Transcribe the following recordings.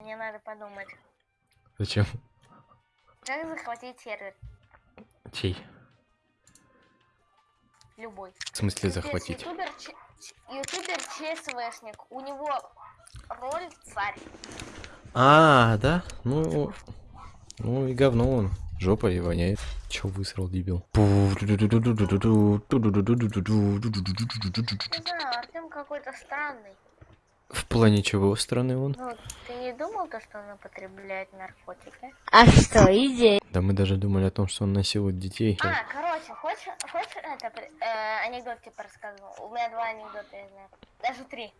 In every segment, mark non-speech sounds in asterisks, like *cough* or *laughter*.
Мне надо подумать. Зачем? Как захватить сервер? Чей? Любой. В смысле захватить? Ютубер, ютубер ЧСВшник. У него роль царь. А, да? Ну, ну и говно он. Жопа и воняет. Чё высрал, дебил? Артем какой-то странный. В плане чего страны он? Ну, ты не думал то, что он употребляет наркотики? А что, идея? Да мы даже думали о том, что он насилует детей. А, короче, хочешь, хочешь это э, анекдот типа рассказывал? У меня два анекдота, я знаю. Даже три.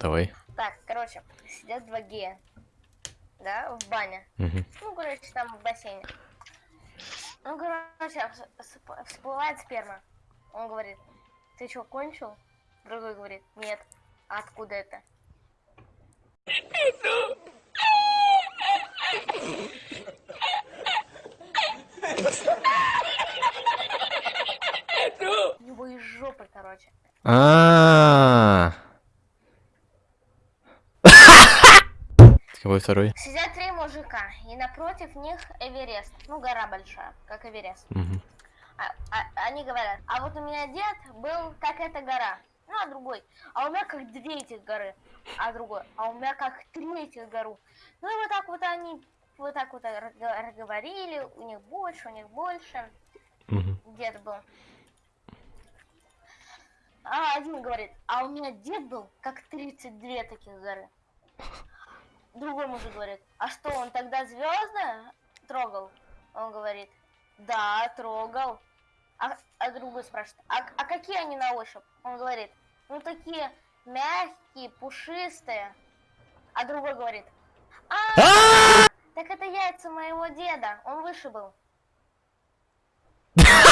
Давай. Так, короче, сидят два гея. Да, в бане. Мгм. Ну, короче, там в бассейне. Ну, короче, вс- всп- всплывает сперма. Он говорит, ты что, кончил? Другой говорит, нет. А откуда это? У него из жопы, короче. А. Какой второй? Сидят три мужика, и напротив них Эверест. Ну, гора большая, как Эверест. Мгм. А- а- они говорят, а вот у меня дед был как эта гора. Ну, а другой, а у меня как две этих горы. А другой, а у меня как три этих гору. Ну, и вот так вот они, вот так вот разго- разговорили, у них больше, у них больше. Мгм. Дед был. А один говорит, а у меня дед был как 32 таких горы. Другой мужик говорит, а что, он тогда звезды трогал? Он говорит, да, трогал. А, а другой спрашивает, а, а какие они на ощупь? Он говорит, ну такие мягкие, пушистые. А другой говорит, а, так это яйца моего деда, он выше был. *laughs*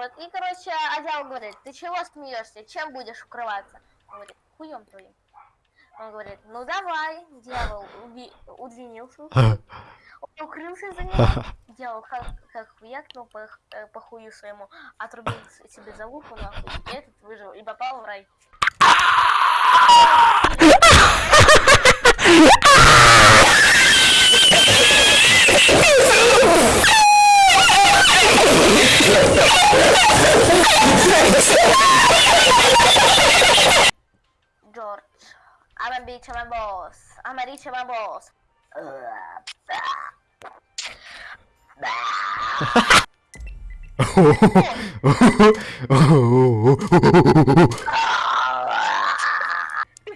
Вот, и, короче, Адял говорит, ты чего смеешься, чем будешь укрываться? Он говорит, хуем твоим. Он говорит, ну давай, дьявол уби- удлинился, *laughs* он укрылся за ним, *laughs* дьявол как, как хуякнул по, э, по хую своему, отрубил себе за луку, нахуй, и этот выжил, и попал в рай. *laughs* George, I'm a bitch, I'm a boss, I'm a rich, I'm a boss.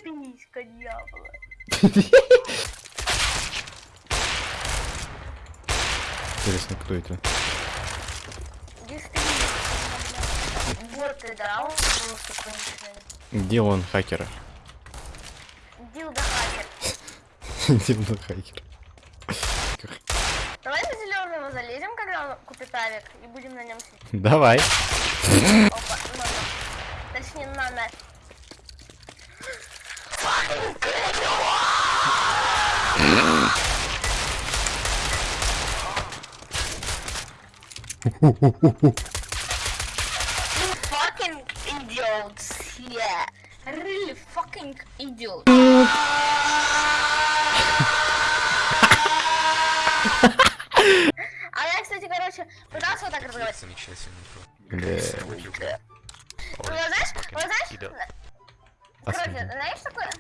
Писька дьявола. Интересно, кто это? Боты, да, он просто конченый. Где он, хакер? Дилда хакер. *laughs* Дивно хакер. Давай на зеленого залезем, когда он купит авик, и будем на нем сидеть. Давай. Опа, на, на. Точнее, на, на. You *laughs* Really fucking idiot. А я, кстати, короче, пытался вот так разговаривать. Замечательный Бля. Ну, знаешь, вот знаешь, короче, знаешь такое?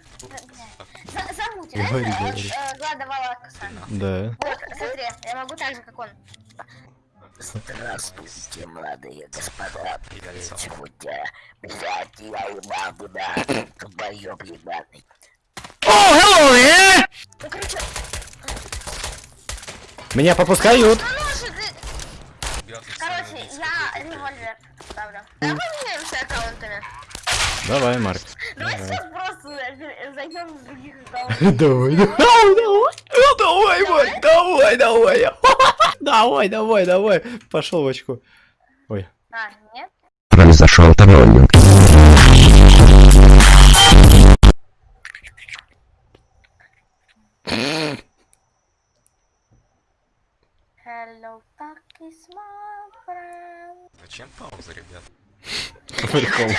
За- Зовут, Говори, знаешь, говори. э, Глада Валакаса. Да. Вот, смотри, я могу так же, как он. Здравствуйте, молодые господа. Сегодня, блядь, я ебану, да, долбоёб ебаный. Ну, короче, Меня попускают. ну, короче, я револьвер ставлю. Давай поменяемся аккаунтами. Давай, Марк. Давай сейчас просто зайдем с других аккаунтов. *laughs* Давай, давай, давай. Давай, Марк, давай, давай. Давай, давай, давай. Пошел в очку. Ой. А, нет? Произошел троллинг. Hello, is. Зачем пауза, ребят? Прикол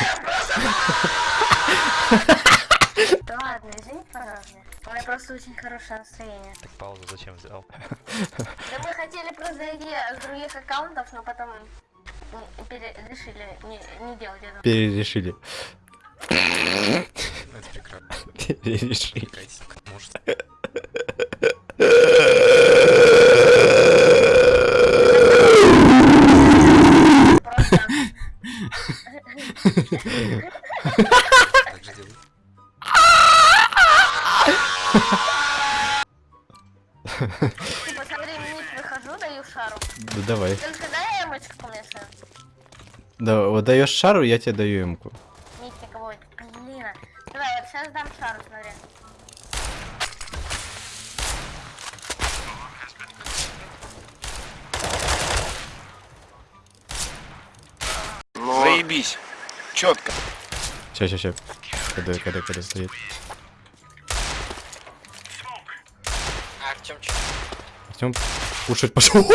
просто очень хорошее настроение. Так паузу зачем взял? Да мы хотели просто зайти с других аккаунтов, но потом м, пере- решили не, не делать этого. Перерешили. Ну, это прекрасно. Перерешили. Может, Просто *laughs* Да, вот даешь шару, я тебе даю эмку. Митя кого Блин. Давай, вот сейчас дам шару, смотри. Заебись. Четко. Ща, ща, ща. Когда, когда, когда стоит. Артем, Артем кушать пошел. *laughs*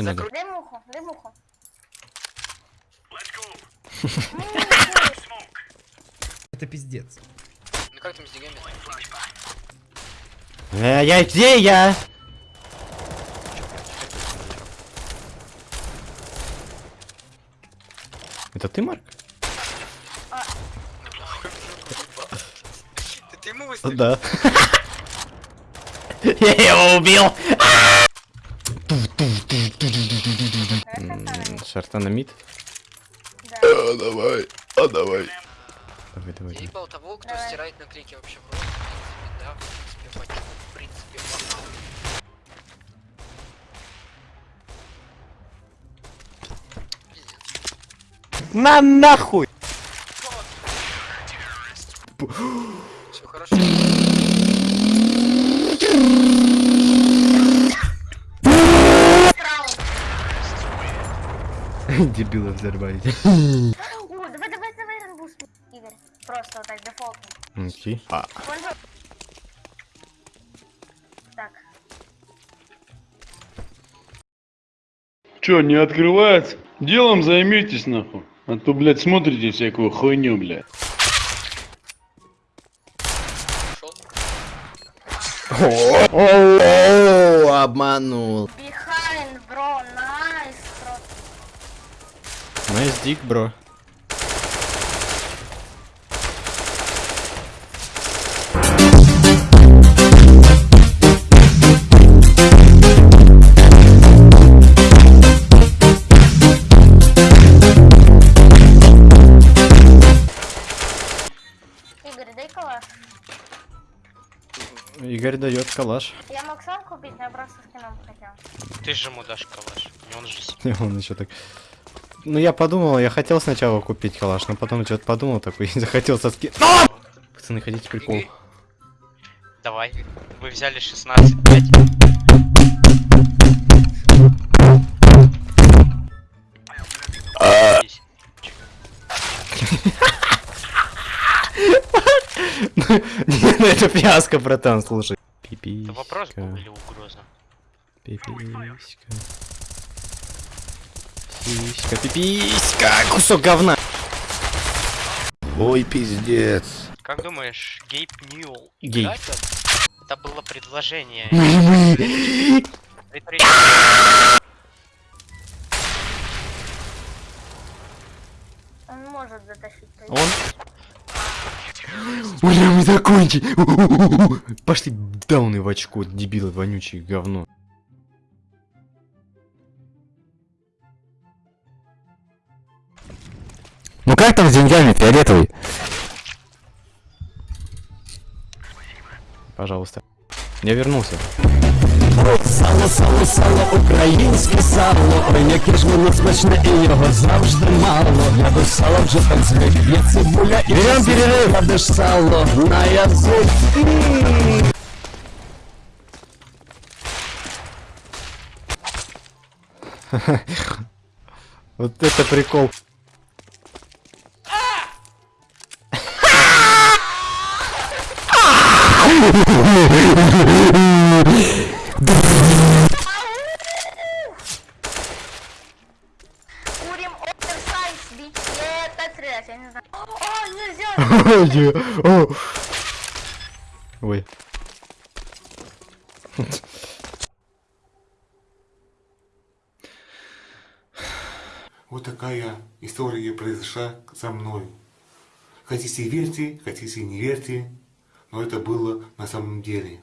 Тебе надо? Дай муху, дай муху. *laughs* Это пиздец. Ну как там с деньгами? Э, я где я? Это ты, Марк? Ты ему выстрелил? Да. *laughs* Я его убил. М, Шартанамид? Да. А, давай, а давай. Давай, давай, Я давай. ебал того, кто Давай. стирает наклейки вообще в рот. В принципе, да, в принципе, почему, в принципе, похуй. На нахуй! Все хорошо. *laughs* Дебилы взорвали. *laughs* О, давай, давай, давай, ранбуст, Игорь. Просто вот так, дефолтно. Окей. А, Пользу- Так. Чё, не открывается? Делом займитесь, нахуй. А то, блядь, смотрите всякую хуйню, блядь. О, обманул. Nice deag, bro. Игорь, дай калаш. Игорь дает калаш. Я мог сам купить, но я просто скином хотел. Ты же ему дашь калаш. И он же И *laughs* он еще так. Ну я подумал, я хотел сначала купить калаш, но потом что-то подумал такой *laughs* и захотел со ски... Пацаны, хотите прикол? Давай. Вы взяли 16 5. Не, ну *laughs* это фиаско, братан, слушай. Пиписька. Это вопрос был или угроза? Пиписька. Пиписька, пиписька, кусок говна. Ой, пиздец. Как думаешь, Гейб Ньюл Гей. играть это? Было предложение. *laughs* Он может затащить. Он? Бля, мы закончили. Пошли дауны в очко, дебилы, вонючие говно. как там с деньгами, фиолетовый? Пожалуйста. Я вернулся. Сало, сало, сало, українське сало, ой, яке ж воно смачне і його завжди мало. Я до сала вже так звик, є цибуля і Берем перерыв. кладеш сало на язик. *laughs* Вот это прикол. Курим Опер Сайнс, бить это трэш, я не знаю. О, нельзя! Ой. Вот такая история произошла со мной. Хотите верьте, хотите не верьте, но это было на самом деле.